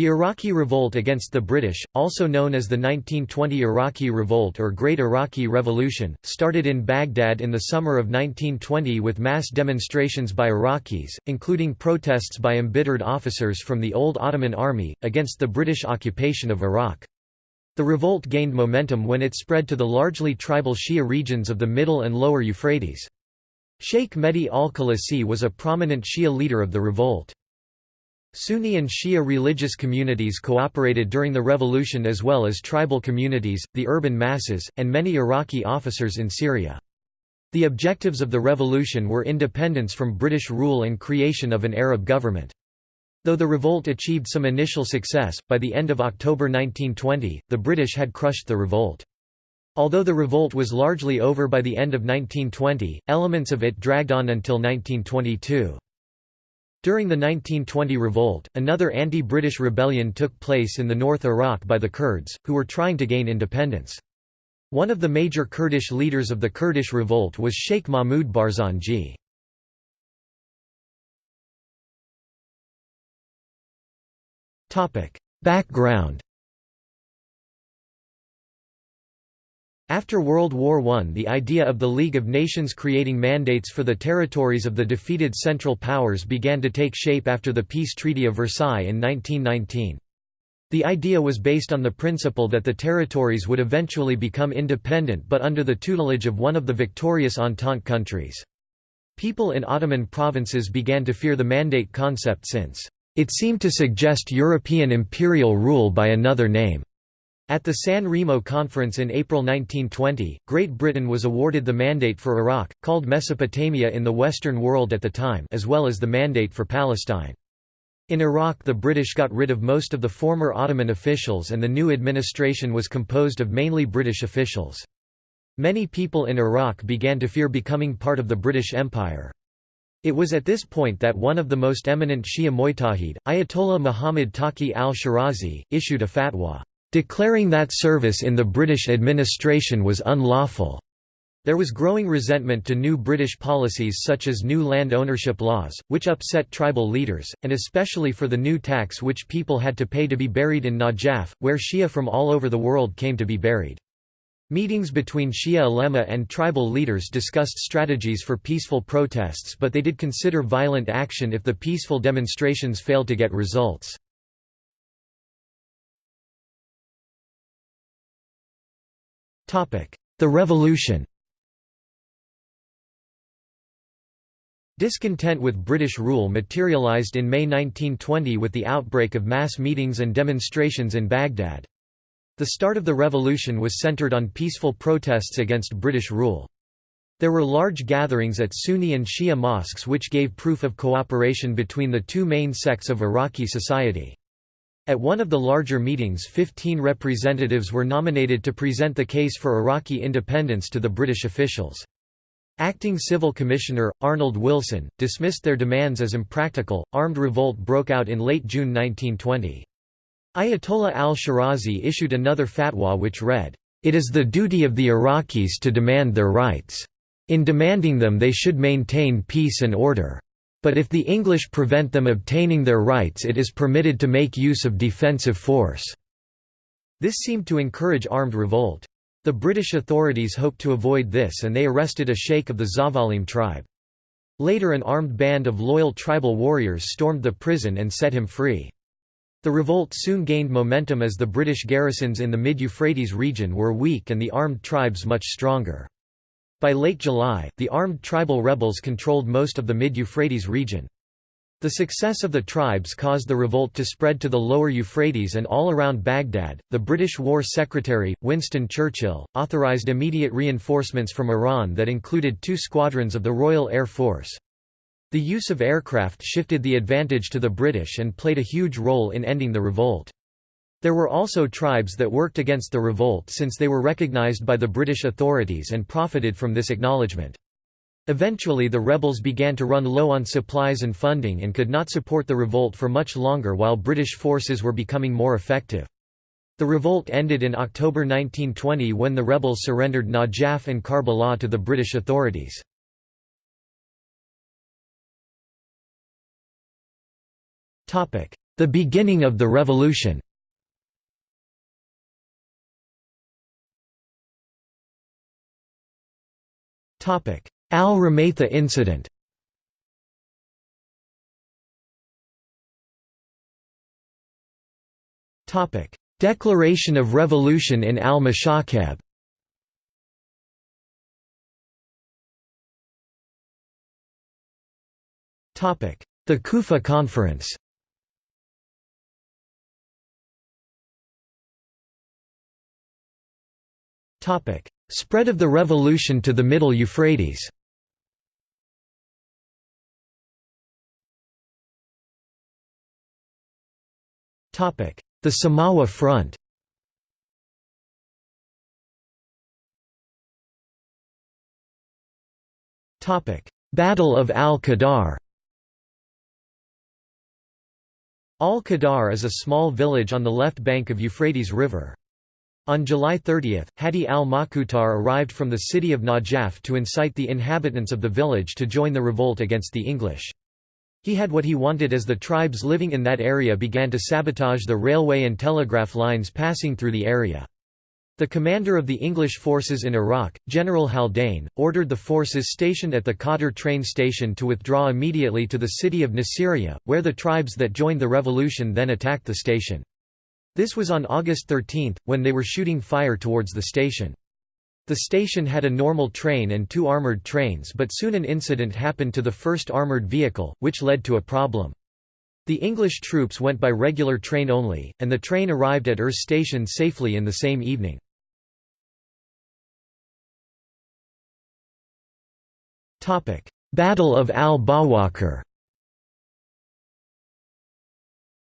The Iraqi Revolt against the British, also known as the 1920 Iraqi Revolt or Great Iraqi Revolution, started in Baghdad in the summer of 1920 with mass demonstrations by Iraqis, including protests by embittered officers from the old Ottoman army, against the British occupation of Iraq. The revolt gained momentum when it spread to the largely tribal Shia regions of the middle and lower Euphrates. Sheikh Mehdi al-Khalasi was a prominent Shia leader of the revolt. Sunni and Shia religious communities cooperated during the revolution as well as tribal communities, the urban masses, and many Iraqi officers in Syria. The objectives of the revolution were independence from British rule and creation of an Arab government. Though the revolt achieved some initial success, by the end of October 1920, the British had crushed the revolt. Although the revolt was largely over by the end of 1920, elements of it dragged on until 1922. During the 1920 revolt, another anti-British rebellion took place in the North Iraq by the Kurds, who were trying to gain independence. One of the major Kurdish leaders of the Kurdish revolt was Sheikh Mahmud Barzanji. Background After World War I the idea of the League of Nations creating mandates for the territories of the defeated Central Powers began to take shape after the Peace Treaty of Versailles in 1919. The idea was based on the principle that the territories would eventually become independent but under the tutelage of one of the victorious Entente countries. People in Ottoman provinces began to fear the mandate concept since, "...it seemed to suggest European imperial rule by another name." At the San Remo Conference in April 1920, Great Britain was awarded the Mandate for Iraq, called Mesopotamia in the Western world at the time as well as the Mandate for Palestine. In Iraq the British got rid of most of the former Ottoman officials and the new administration was composed of mainly British officials. Many people in Iraq began to fear becoming part of the British Empire. It was at this point that one of the most eminent Shia Mujtahid, Ayatollah Muhammad Taqi al-Shirazi, issued a fatwa declaring that service in the British administration was unlawful. There was growing resentment to new British policies such as new land ownership laws, which upset tribal leaders, and especially for the new tax which people had to pay to be buried in Najaf, where Shia from all over the world came to be buried. Meetings between Shia ulema and tribal leaders discussed strategies for peaceful protests but they did consider violent action if the peaceful demonstrations failed to get results. The Revolution Discontent with British rule materialised in May 1920 with the outbreak of mass meetings and demonstrations in Baghdad. The start of the revolution was centred on peaceful protests against British rule. There were large gatherings at Sunni and Shia mosques which gave proof of cooperation between the two main sects of Iraqi society. At one of the larger meetings 15 representatives were nominated to present the case for Iraqi independence to the British officials. Acting Civil Commissioner, Arnold Wilson, dismissed their demands as impractical. Armed revolt broke out in late June 1920. Ayatollah al-Shirazi issued another fatwa which read, "...it is the duty of the Iraqis to demand their rights. In demanding them they should maintain peace and order." But if the English prevent them obtaining their rights it is permitted to make use of defensive force." This seemed to encourage armed revolt. The British authorities hoped to avoid this and they arrested a sheikh of the Zavalim tribe. Later an armed band of loyal tribal warriors stormed the prison and set him free. The revolt soon gained momentum as the British garrisons in the mid-Euphrates region were weak and the armed tribes much stronger. By late July, the armed tribal rebels controlled most of the mid-Euphrates region. The success of the tribes caused the revolt to spread to the lower Euphrates and all around Baghdad. The British War Secretary, Winston Churchill, authorised immediate reinforcements from Iran that included two squadrons of the Royal Air Force. The use of aircraft shifted the advantage to the British and played a huge role in ending the revolt. There were also tribes that worked against the revolt since they were recognized by the British authorities and profited from this acknowledgement. Eventually the rebels began to run low on supplies and funding and could not support the revolt for much longer while British forces were becoming more effective. The revolt ended in October 1920 when the rebels surrendered Najaf and Karbala to the British authorities. The beginning of the revolution Al-Rumaytha incident. Declaration of Revolution in al-Mashakab The Kufa Conference Spread of the revolution to the Middle Euphrates. The Samawa Front. Battle of al-Qadar Al-Qadar is a small village on the left bank of Euphrates River. On July 30, Hadi al-Makutar arrived from the city of Najaf to incite the inhabitants of the village to join the revolt against the English. He had what he wanted as the tribes living in that area began to sabotage the railway and telegraph lines passing through the area. The commander of the English forces in Iraq, General Haldane, ordered the forces stationed at the Qadr train station to withdraw immediately to the city of Nasiriyah, where the tribes that joined the revolution then attacked the station. This was on August 13, when they were shooting fire towards the station. The station had a normal train and two armoured trains but soon an incident happened to the first armoured vehicle, which led to a problem. The English troops went by regular train only, and the train arrived at Urs station safely in the same evening. Battle of al-Bawakir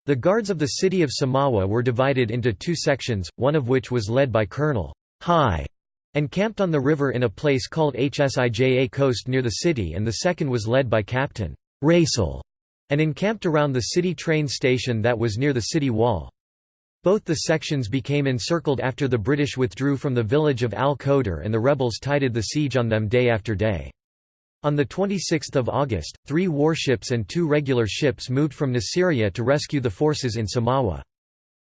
The guards of the city of Samawa were divided into two sections, one of which was led by Colonel High and camped on the river in a place called Hsija Coast near the city and the second was led by Captain Raisel and encamped around the city train station that was near the city wall. Both the sections became encircled after the British withdrew from the village of Al-Qadr and the rebels tided the siege on them day after day. On 26 August, three warships and two regular ships moved from Nasiriyah to rescue the forces in Samawa.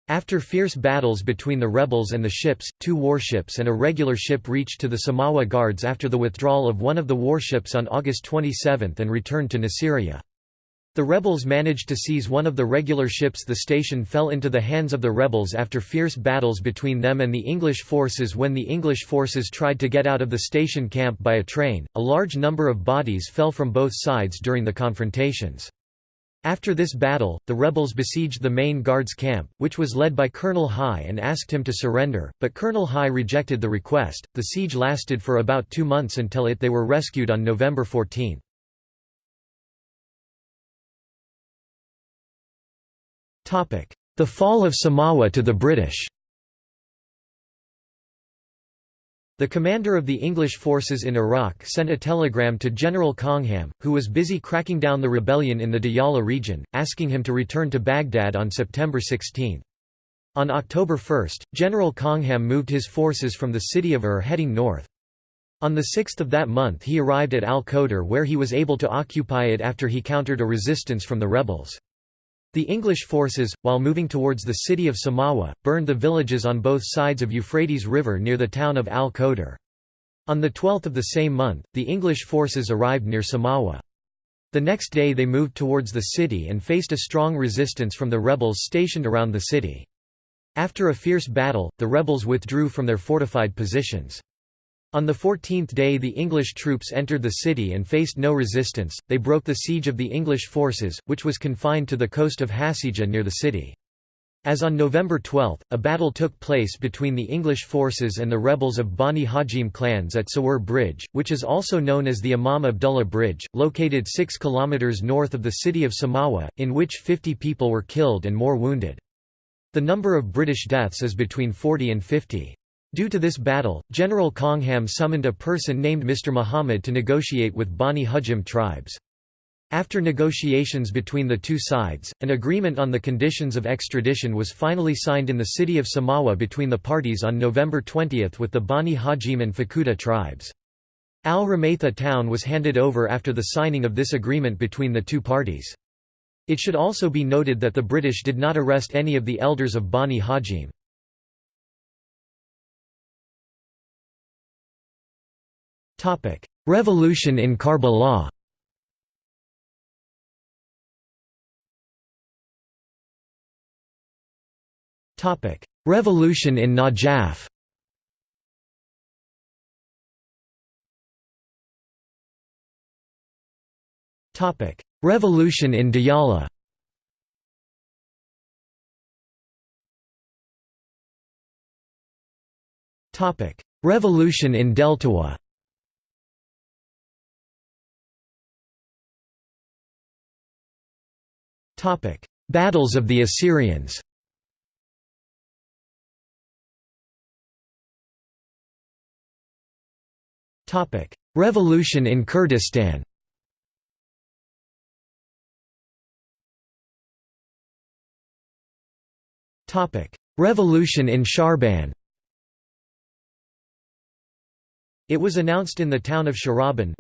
After fierce battles between the rebels and the ships, two warships and a regular ship reached to the Samawa guards after the withdrawal of one of the warships on August 27 and returned to Nasiriyah. The rebels managed to seize one of the regular ships the station fell into the hands of the rebels after fierce battles between them and the English forces when the English forces tried to get out of the station camp by a train, a large number of bodies fell from both sides during the confrontations. After this battle, the rebels besieged the main guards camp, which was led by Colonel High and asked him to surrender, but Colonel High rejected the request. The siege lasted for about two months until it they were rescued on November 14. The fall of Samawa to the British The commander of the English forces in Iraq sent a telegram to General Coningham, who was busy cracking down the rebellion in the Diyala region, asking him to return to Baghdad on September 16. On October 1, General Coningham moved his forces from the city of Ur heading north. On the 6th of that month he arrived at Al-Qadr where he was able to occupy it after he countered a resistance from the rebels. The English forces, while moving towards the city of Samawa, burned the villages on both sides of Euphrates River near the town of Al-Qadr. On the 12th of the same month, the English forces arrived near Samawa. The next day they moved towards the city and faced a strong resistance from the rebels stationed around the city. After a fierce battle, the rebels withdrew from their fortified positions. On the fourteenth day the English troops entered the city and faced no resistance, they broke the siege of the English forces, which was confined to the coast of Hasija near the city. As on November 12, a battle took place between the English forces and the rebels of Bani Hajim clans at Sawur Bridge, which is also known as the Imam Abdullah Bridge, located 6 km north of the city of Samawa, in which 50 people were killed and more wounded. The number of British deaths is between 40 and 50. Due to this battle, General Coningham summoned a person named Mr. Muhammad to negotiate with Bani Hujim tribes. After negotiations between the two sides, an agreement on the conditions of extradition was finally signed in the city of Samawa between the parties on November 20 with the Bani Hajim and Fakuta tribes. Al-Rumaytha town was handed over after the signing of this agreement between the two parties. It should also be noted that the British did not arrest any of the elders of Bani Hajim. Revolution in Karbala Topic: Revolution in Najaf. Topic: Revolution in Diyala. Topic: Revolution in Deltawa Battles of the Assyrians. Topic: Revolution in Kurdistan. Topic: Revolution in Sharaban It was announced in the town of Sharaban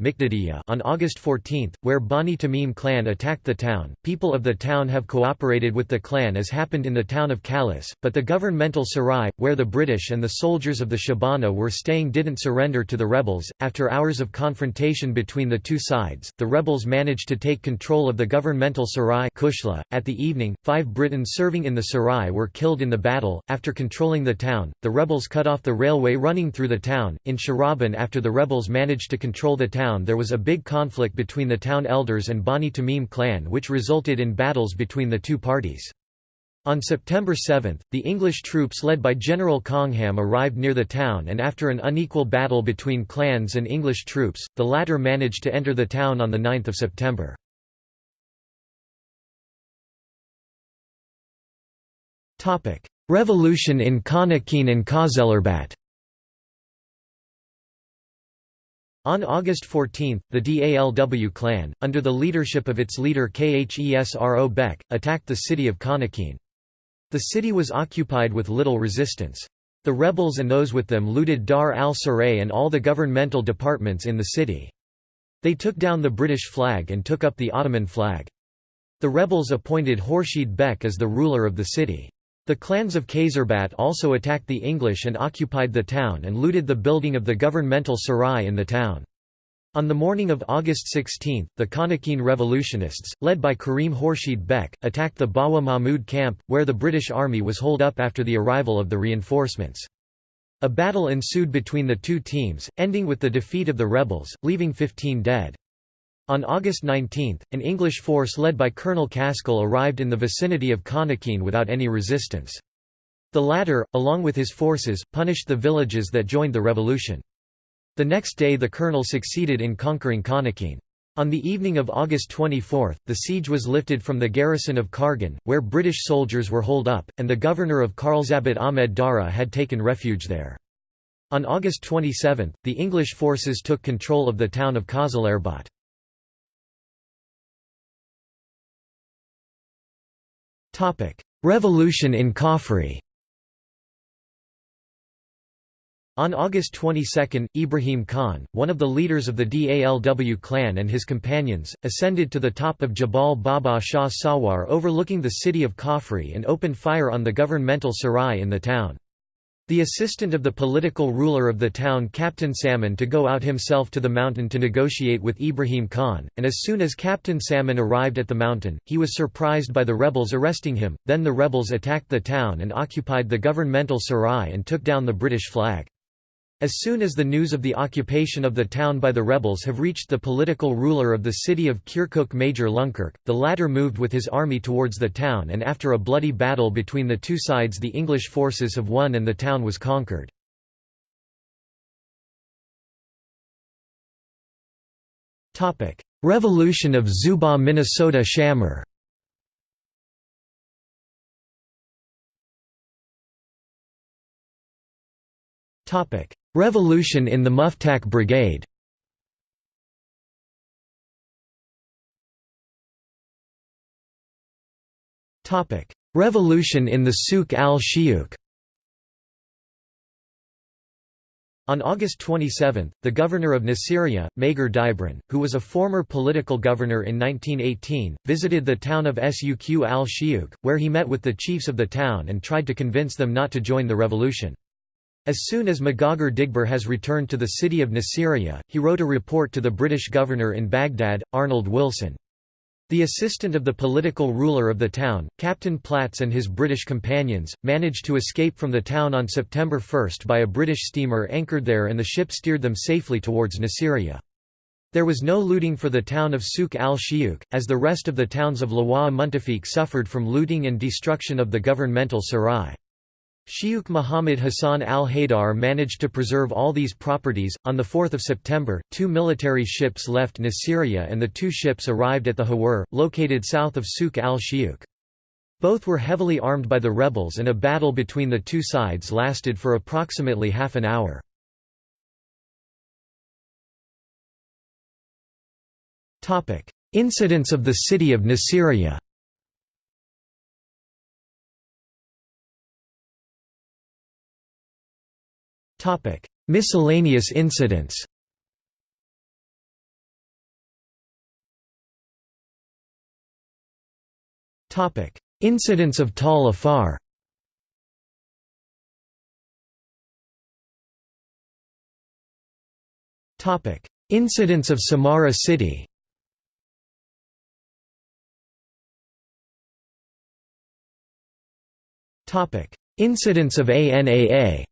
on August 14, where Bani Tamim clan attacked the town. People of the town have cooperated with the clan as happened in the town of Kalis, but the governmental Sarai, where the British and the soldiers of the Shabana were staying didn't surrender to the rebels. After hours of confrontation between the two sides, the rebels managed to take control of the governmental Sarai Kushla. At the evening, five Britons serving in the Sarai were killed in the battle. After controlling the town, the rebels cut off the railway running through the town. In Sharaban after the rebels managed to control the town there was a big conflict between the town elders and Bani Tamim clan which resulted in battles between the two parties. On September 7, the English troops led by General Coningham arrived near the town and after an unequal battle between clans and English troops, the latter managed to enter the town on 9 September. Revolution in Khanaqin and Qazelarbet On August 14, the Dalw clan, under the leadership of its leader Khesro Bek, attacked the city of Khanaqin. The city was occupied with little resistance. The rebels and those with them looted Dar al-Saray and all the governmental departments in the city. They took down the British flag and took up the Ottoman flag. The rebels appointed Khurshid Bek as the ruler of the city. The clans of Khazarbat also attacked the English and occupied the town and looted the building of the governmental sarai in the town. On the morning of August 16, the Khanaqin revolutionists, led by Karim Khurshid Bek, attacked the Bawa Mahmud camp, where the British army was holed up after the arrival of the reinforcements. A battle ensued between the two teams, ending with the defeat of the rebels, leaving 15 dead. On August 19, an English force led by Colonel Caskill arrived in the vicinity of Khanaqin without any resistance. The latter, along with his forces, punished the villages that joined the revolution. The next day the colonel succeeded in conquering Khanaqin. On the evening of August 24, the siege was lifted from the garrison of Kargan, where British soldiers were holed up, and the governor of Kharalzabad Ahmed Dara had taken refuge there. On August 27, the English forces took control of the town of Qazelarbet. Revolution in Khafri On August 22, Ibrahim Khan, one of the leaders of the Dalw clan and his companions, ascended to the top of Jabal Baba Shah Sawar overlooking the city of Khafri and opened fire on the governmental sarai in the town. The assistant of the political ruler of the town Captain Salmon to go out himself to the mountain to negotiate with Ibrahim Khan, and as soon as Captain Salmon arrived at the mountain, he was surprised by the rebels arresting him, then the rebels attacked the town and occupied the governmental sarai and took down the British flag. As soon as the news of the occupation of the town by the rebels have reached the political ruler of the city of Kirkuk Major Lunkirk, the latter moved with his army towards the town and after a bloody battle between the two sides the English forces have won and the town was conquered. Revolution of Zuba Minnesota Shamir Revolution in the Muftak Brigade. Revolution in the Souk al-Shiyuk On August 27, the governor of Nasiriyah, Mager Dibran, who was a former political governor in 1918, visited the town of Suq al-Shiuk, where he met with the chiefs of the town and tried to convince them not to join the revolution. As soon as Magagar Digbur has returned to the city of Nasiriyah, he wrote a report to the British governor in Baghdad, Arnold Wilson. The assistant of the political ruler of the town, Captain Platts and his British companions, managed to escape from the town on September 1 by a British steamer anchored there and the ship steered them safely towards Nasiriyah. There was no looting for the town of Souk al-Shiyuk, as the rest of the towns of Lawa Muntafiq suffered from looting and destruction of the governmental sarai. Sheikh Muhammad Hassan al-Haidar managed to preserve all these properties. On 4 September, two military ships left Nasiriyah and the two ships arrived at the Hawar, located south of Souk al-Shiyuk. Both were heavily armed by the rebels and a battle between the two sides lasted for approximately half an hour. Incidents of the city of Nasiriyah Topic: Miscellaneous incidents. Topic: Incidents of Tal Afar. Topic: Incidents of Samarra city. Topic: Incidents of ANAA.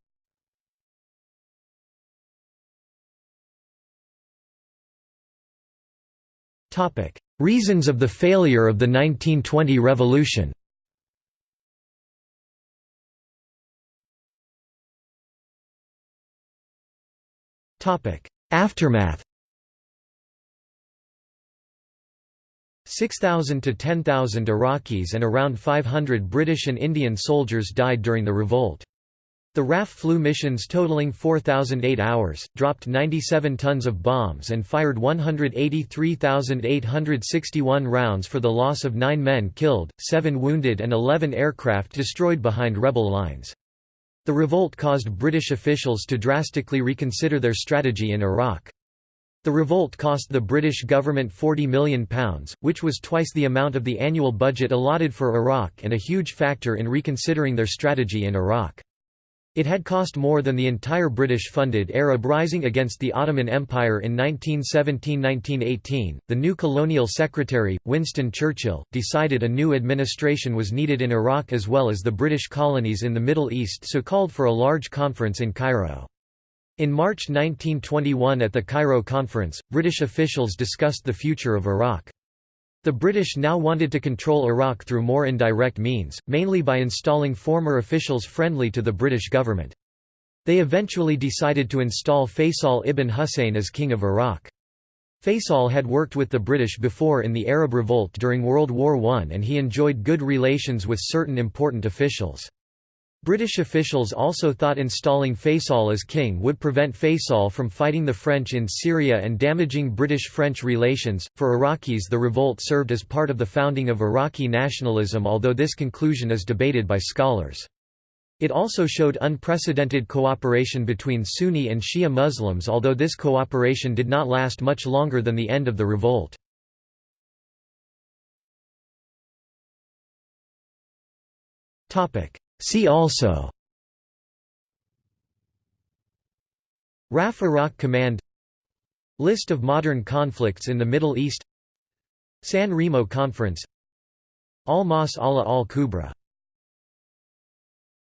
Reasons of the failure of the 1920 revolution. Aftermath. 6,000 to 10,000 Iraqis and around 500 British and Indian soldiers died during the revolt. The RAF flew missions totaling 4,008 hours, dropped 97 tons of bombs and fired 183,861 rounds for the loss of 9 men killed, 7 wounded and 11 aircraft destroyed behind rebel lines. The revolt caused British officials to drastically reconsider their strategy in Iraq. The revolt cost the British government £40 million, which was twice the amount of the annual budget allotted for Iraq and a huge factor in reconsidering their strategy in Iraq. It had cost more than the entire British-funded Arab rising against the Ottoman Empire in 1917–1918. The new colonial secretary, Winston Churchill, decided a new administration was needed in Iraq as well as the British colonies in the Middle East so called for a large conference in Cairo. In March 1921 at the Cairo Conference, British officials discussed the future of Iraq. The British now wanted to control Iraq through more indirect means, mainly by installing former officials friendly to the British government. They eventually decided to install Faisal ibn Hussein as King of Iraq. Faisal had worked with the British before in the Arab Revolt during World War I and he enjoyed good relations with certain important officials. British officials also thought installing Faisal as king would prevent Faisal from fighting the French in Syria and damaging British-French relations. For Iraqis, the revolt served as part of the founding of Iraqi nationalism, although this conclusion is debated by scholars. It also showed unprecedented cooperation between Sunni and Shia Muslims, although this cooperation did not last much longer than the end of the revolt. Topic: See also RAF Iraq Command List of modern conflicts in the Middle East San Remo Conference Al-Mas Allah al-Kubra